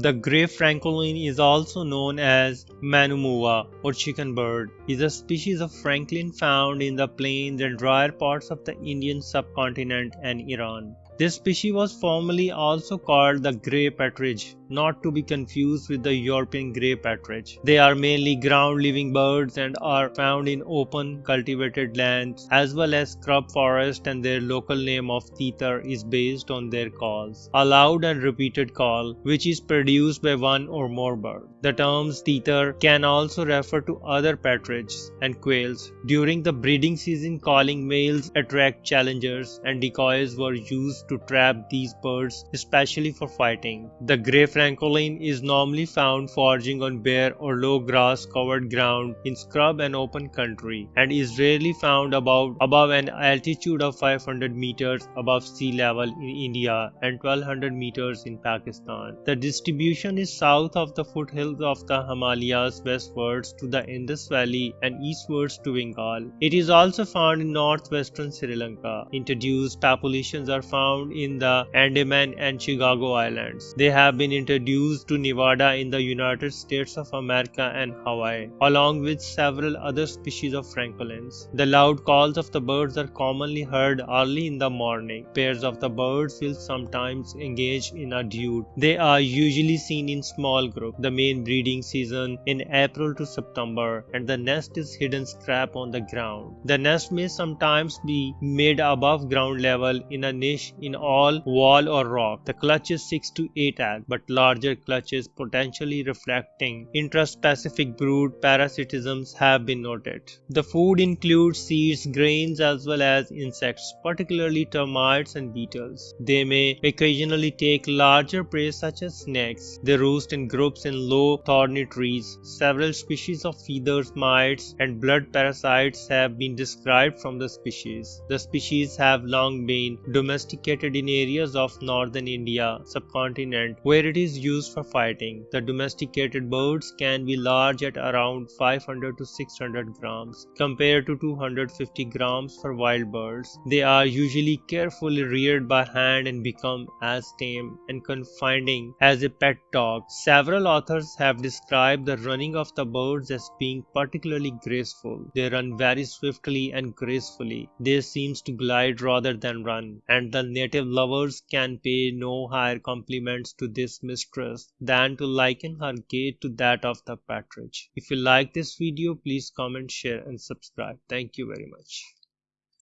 The grey francolin is also known as manumua or chicken bird. is a species of francolin found in the plains and drier parts of the Indian subcontinent and Iran. This species was formerly also called the grey partridge, not to be confused with the European grey partridge. They are mainly ground-living birds and are found in open, cultivated lands as well as scrub forest and their local name of teetar is based on their calls, a loud and repeated call which is produced by one or more birds. The terms teetar can also refer to other partridges and quails. During the breeding season calling males attract challengers and decoys were used to trap these birds, especially for fighting. The grey francolin is normally found foraging on bare or low grass covered ground in scrub and open country and is rarely found above, above an altitude of 500 meters above sea level in India and 1200 meters in Pakistan. The distribution is south of the foothills of the Himalayas westwards to the Indus Valley and eastwards to Bengal. It is also found in northwestern Sri Lanka. Introduced populations are found in the Andaman and Chagos Islands. They have been introduced to Nevada in the United States of America and Hawaii, along with several other species of francolins. The loud calls of the birds are commonly heard early in the morning. Pairs of the birds will sometimes engage in a duet. They are usually seen in small groups. The main breeding season in April to September and the nest is hidden scrap on the ground. The nest may sometimes be made above ground level in a niche in all wall or rock. The clutch is 6 to 8 eggs, but larger clutches potentially reflecting intraspecific brood parasitisms have been noted. The food includes seeds, grains as well as insects, particularly termites and beetles. They may occasionally take larger prey such as snakes. They roost in groups in low thorny trees. Several species of feathers, mites and blood parasites have been described from the species. The species have long been domesticated in areas of northern India subcontinent where it is used for fighting. The domesticated birds can be large at around 500 to 600 grams compared to 250 grams for wild birds. They are usually carefully reared by hand and become as tame and confiding as a pet dog. Several authors have described the running of the birds as being particularly graceful. They run very swiftly and gracefully. They seem to glide rather than run and the native lovers can pay no higher compliments to this mistress than to liken her gait to that of the partridge. If you like this video, please comment, share and subscribe. Thank you very much.